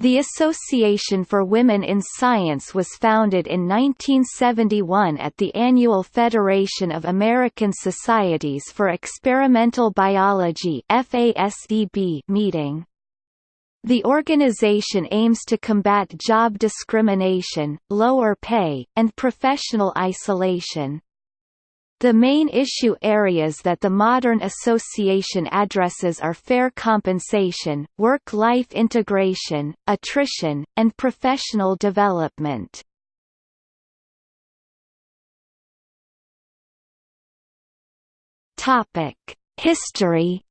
The Association for Women in Science was founded in 1971 at the annual Federation of American Societies for Experimental Biology meeting. The organization aims to combat job discrimination, lower pay, and professional isolation. The main issue areas that the modern association addresses are fair compensation, work-life integration, attrition, and professional development. History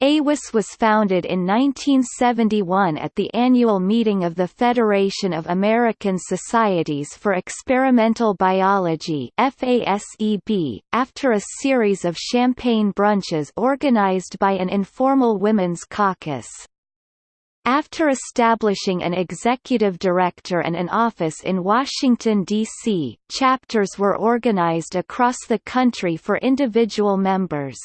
AWIS was founded in 1971 at the annual meeting of the Federation of American Societies for Experimental Biology FASEB, after a series of champagne brunches organized by an informal women's caucus. After establishing an executive director and an office in Washington, D.C., chapters were organized across the country for individual members.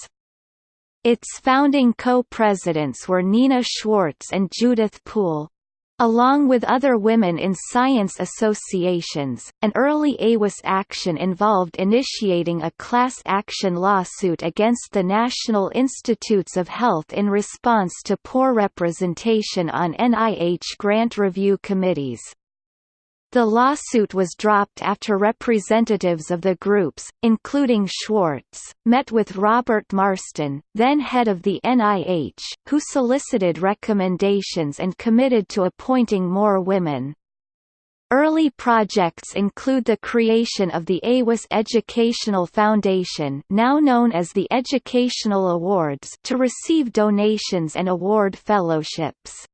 Its founding co-presidents were Neena Schwartz and Judith Pool. Along with other women in science associations, an early AWIS action involved initiating a class action lawsuit against the National Institutes of Health in response to poor representation on NIH grant review committees. The lawsuit was dropped after representatives of the groups, including Schwartz, met with Robert Marston, then head of the NIH, who solicited recommendations and committed to appointing more women. Early projects include the creation of the AWIS Educational Foundation now known as the Educational Awards to receive donations and award fellowships.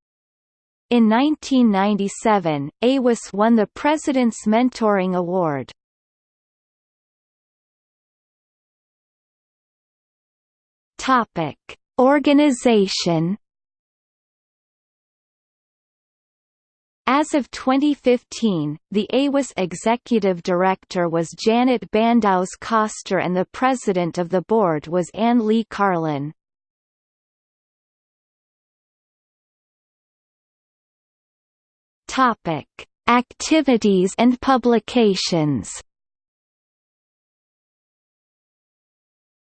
In 1997, AWIS won the President's Mentoring Award. Topic: Organization. As of 2015, the AWIS executive director was Janet Bandows Koster and the president of the board was Anne Lee Carlin. Topic: Activities and publications.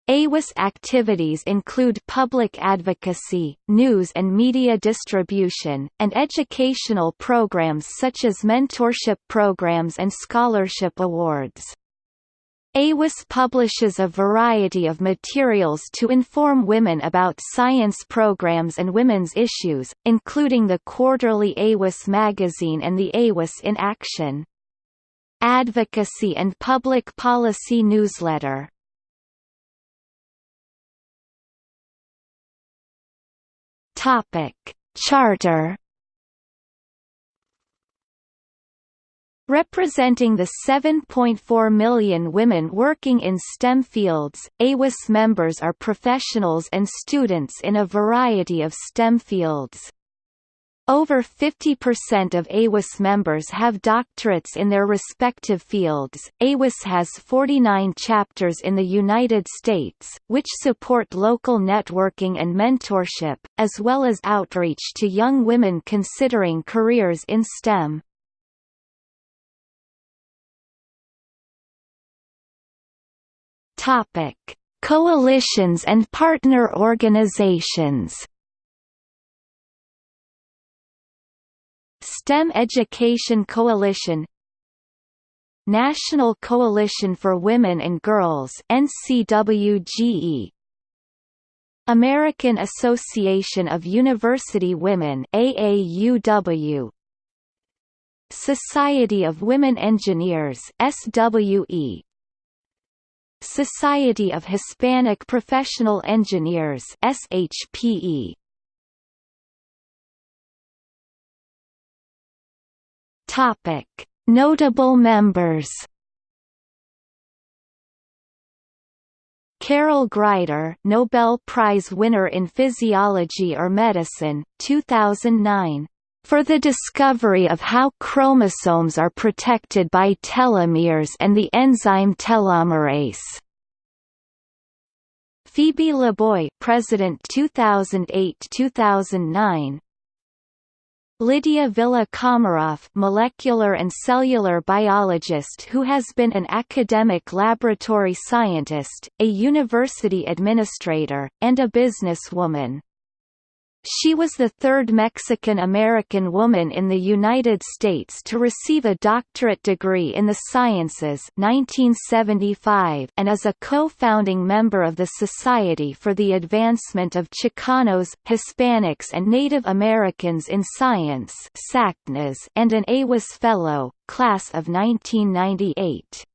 AWIS activities include public advocacy, news and media distribution, and educational programs such as mentorship programs and scholarship awards. AWIS publishes a variety of materials to inform women about science programs and women's issues, including the quarterly AWIS magazine and the AWIS in Action. Advocacy and Public Policy Newsletter Charter Representing the 7.4 million women working in STEM fields, AWIS members are professionals and students in a variety of STEM fields. Over 50% of AWIS members have doctorates in their respective fields. AWIS has 49 chapters in the United States, which support local networking and mentorship, as well as outreach to young women considering careers in STEM. Topic: Coalitions and partner organizations. STEM Education Coalition National Coalition for Women and Girls NCWGE American Association of University Women AAUW Society of Women Engineers SWE Society of Hispanic Professional Engineers SHPE Topic. Notable members Carol Greider Nobel Prize winner in Physiology or Medicine, 2009 for the discovery of how chromosomes are protected by telomeres and the enzyme telomerase. Phoebe LeBoy President 2008-2009 Lydia Villa Komaroff molecular and cellular biologist who has been an academic laboratory scientist, a university administrator, and a businesswoman. She was the third Mexican-American woman in the United States to receive a doctorate degree in the sciences 1975 and is a co-founding member of the Society for the Advancement of Chicanos, Hispanics and Native Americans in Science and an AWIS Fellow, class of 1998.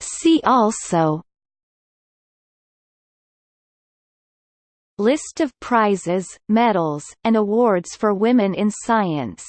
See also List of prizes, medals, and awards for women in science